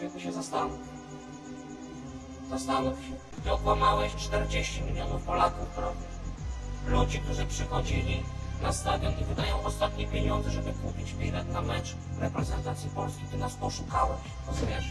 człowieku się zastanów. Zastanów się. Ty okłamałeś 40 milionów Polaków prawie. Ludzi, którzy przychodzili na stadion i wydają ostatnie pieniądze, żeby kupić bilet na mecz reprezentacji Polski. Ty nas poszukałeś. Rozumiesz?